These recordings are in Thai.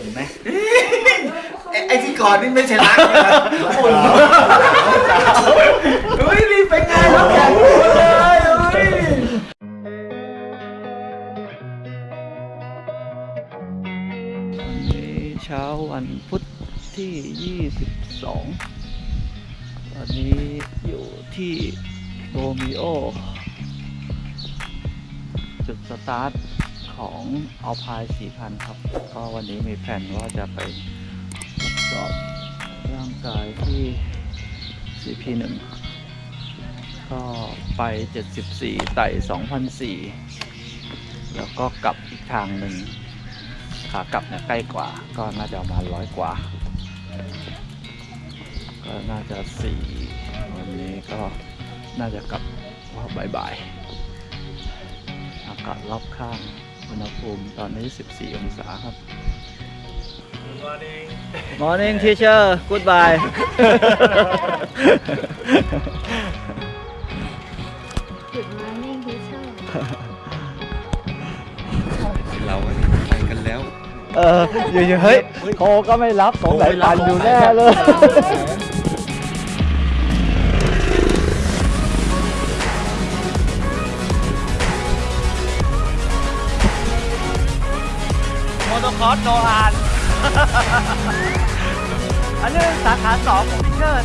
ฝุ่นไหมไอ้ไอ้ที่ก่อนนี่ไม่ใช่รักนะฝุ่นเฮ้ยนี่เป็นไงครับแกเลยเฮ้ยวันนี้เช้าวันพุธที่ 22 ตอนนี้อยู่ที่โรมิโอ จุดสตาร์ท ของเอาพาย4,000 ครับ ก็วันนี้มีแผนว่าจะไปทดสอบร่างกายที่ CP1 ก็ไป 74 ไต่2,004แล้วก็กลับอีกทางหนึ่งขากลับเนี่ยใกล้กว่า ก็น่าจะประมาณร้อยกว่า ก็น่าจะสี่วันนี้ก็น่าจะกลับว่าบ่ายๆอากาศรอบข้าง อุณหภูมิตอนนี้ 14 องศาครับ Morning teacher goodbye Good morning teacher เราวันนี้ไปกันแล้ว เอออยู่ๆเฮ้ยโทรก็ไม่รับสงสัยปั่นอยู่แน่เลย โมโตคอร์สโนอานอันนี้สาขาสองของพิเชอร์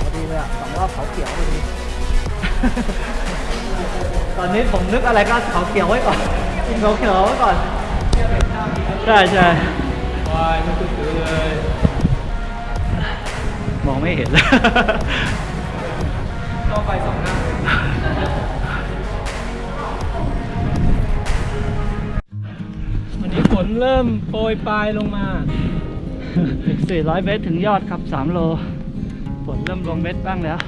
พอดีเลยอะสองรอบเขาเขียวพอดี ตอนนี้ผมนึกอะไรก็เขาเขียวไว้ก่อนกินเขาเขียวไว้ก่อน ใช่ใช่วายไม่ตื่นเลย มองไม่เห็นเลยต้องไปสองหน้า วันนี้ฝนเริ่มโปรยปลายลงมา400 เมตรถึงยอดครับ 3 โลฝนเริ่มลงเม็ดบ้างแล้ว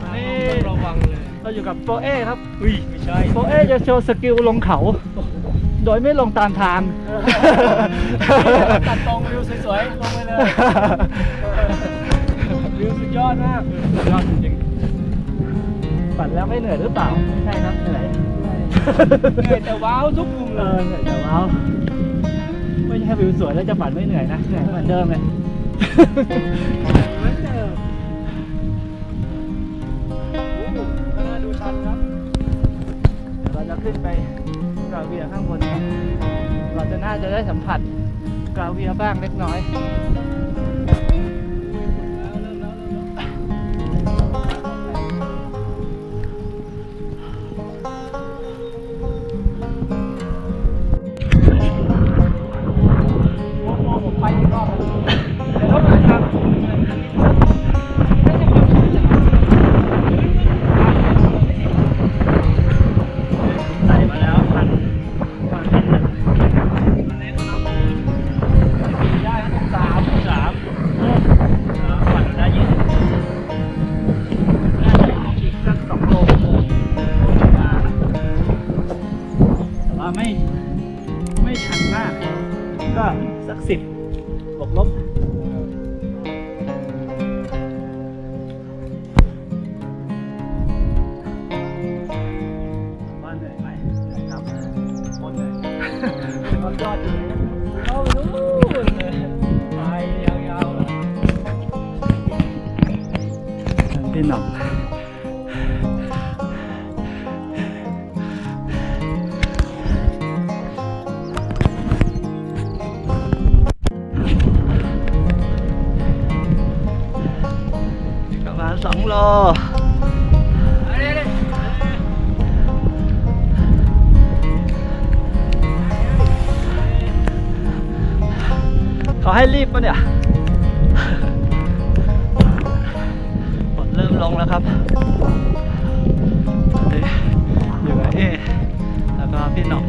วันนี้ต้องระวังเลย เราอยู่กับโปรเอครับ อุ้ยไม่ใช่ โปรเอจะโชว์สกิลลงเขา โดยไม่ลงตามทาง ตัดตรงวิวสวยๆ ลงไปเลย วิวสุดยอดมาก สุดยอดจริงปั่นแล้วไม่เหนื่อยหรือเปล่าไม่ใช่ครับเหนื่อยๆ เหนื่อยแต่ว้าวทุกมุมเลยเหนื่อยแต่ว้าวไม่ใช่วิวสวยแล้วจะปั่นไม่เหนื่อยนะเหนื่อยเหมือนเดิมเลยเหมือนเดิมโอ้น่าดูชัดครับเดี๋ยวเราจะขึ้นไปกราเวียข้างบนครับเราจะน่าจะได้สัมผัสกราเวียบ้างเล็กน้อย สักสิบบวกลบ ว่าเหนื่อยไหมครับหมดเลย ยอดยอดอยู่เลยเข้าไปนู่นเลยไปยาวๆเลย พี่หน่อ รอเขาให้รีบปะเนี่ยฝนเริ่มลงแล้วครับอยู่กับเอแล้วก็พี่หนอก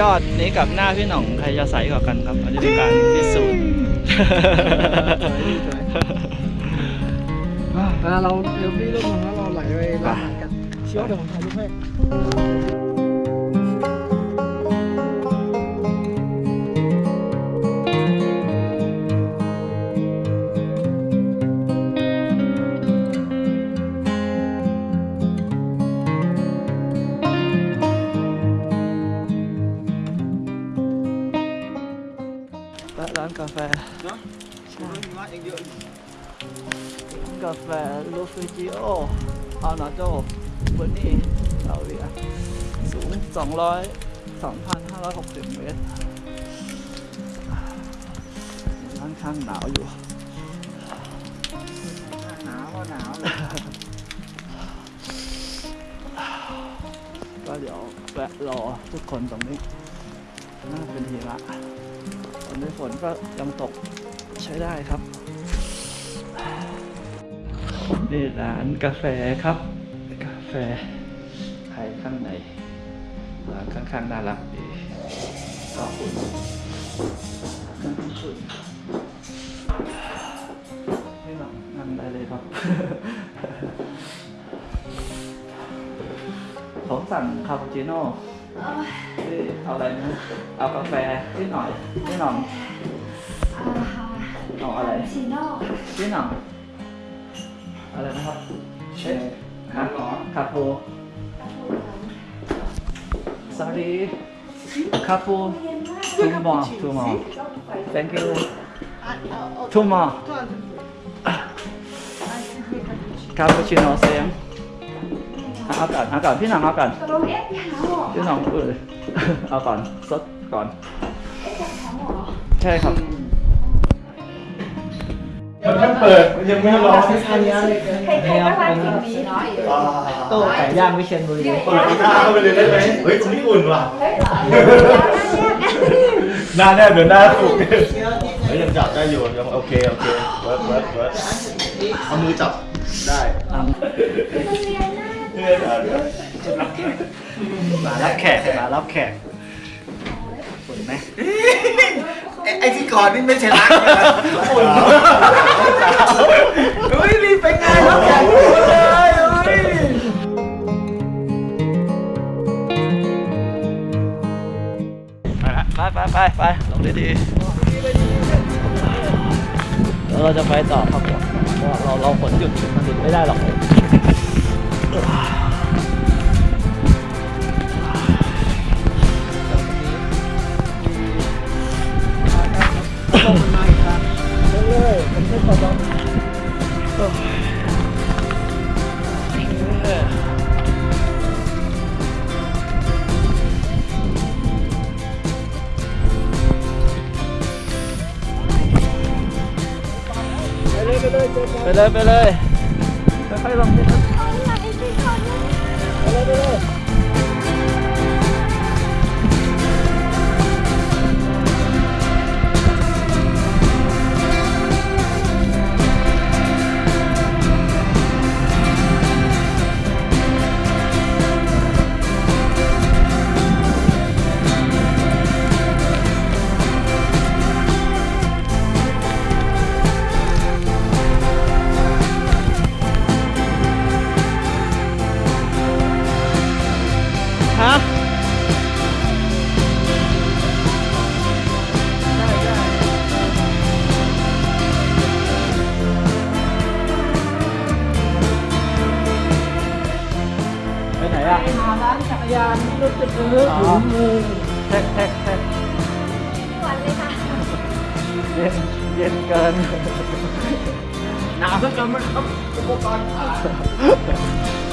ยอดนี้กับหน้าพี่หน่องใครจะใสกว่ากันครับอันนี้เป็นการพิสูจน์เวลาเราเดี๋ยวพี่ลงแล้วเราไหลไปร้านกันเชียวเดี๋ยวผมถ่ายรูปให้ ร้านกาแฟเนาะใช่มีว่าเองเยอะร้านกาแฟลูฟิจิโออานาโจบนนี่ซาอุดิอาสูง 200 2,560 เมตรร้านข้างหนาวอยู่หนาวก็หนาวเลยก็เดี๋ยวแวะรอทุกคนตรงนี้น่าเป็นหิมะตอ นนี้ฝนก็ยังตกใช้ได้ครับ นี่ร้านกาแฟครับ กาแฟไทยข้างในร้านข้างๆน่ารักดีก็อุ่นนั่งอุ่นไม่หนังนั่งได้เลยครับผมสั่งคาปูชิโน่นี่ เอาอะไรนะเอากาแฟนิดหน่อยพี่หน่องเอาอะไรชิโน่พี่หน่องอะไรนะครับเอ๊ะฮะคาปู sorry คาปู two more two more thank you two more คาปูชิโน่เซม เอาก่อนเอาก่อนพี่หน่องเอาก่อนตกลงเอ๊ะหาหมอพี่หน่องเออเอาก่อนซดก่อน เอ๊ะจะหาหมอเหรอใช่ครับ มันแค่เปิดมันยังไม่ร้อนอันนี้เลยใครๆก็ว่าสิ่งนี้เนาะอยู่โต้ไก่ย่างวิเชียรบุรีเปิดหน้าเข้าไปเลยได้ไหมเฮ้ยตรงนี้อุ่นว่ะเฮ้ยเหรอหน้าแนบเดี๋ยวหน้าสุกเฮ้ยยังจับได้อยู่ยังโอเคโอเคเวิร์ดเวิร์ดเวิร์ดเอามือจับได้อะเนื่อย ได้เดี๋ยวมารับแขกมารับแขกฝนไหมไอ้ที่ก่อนนี่ไม่ใช่รักอุ่นเฮ้ยรีบไปงานแล้วแข่งเลยไปไปไปไปลงดีๆเดี๋ยวเราจะไปต่อครับเพราะว่าเราเราฝนหยุดมันหยุดไม่ได้หรอก ไปเลยไปเลยไปเลยค่อยๆลงนิดนึงเอาไหนไปก่อนนะ ไปเย็นเย็นเกินหนาวซะจนมันต้องอุปกรณ์ขาด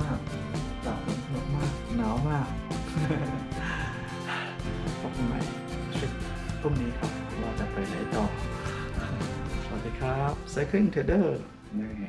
มากหลับสนุกมากหนาวมากพบกันใหม่ทริปพรุ่งนี้ครับว่าจะไปไหนต่อ สวัสดีครับไซคลิงเทเดอร์นี่